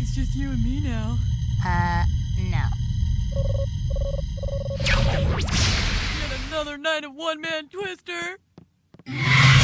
It's just you and me now. Uh, no. Yet another night of one man twister.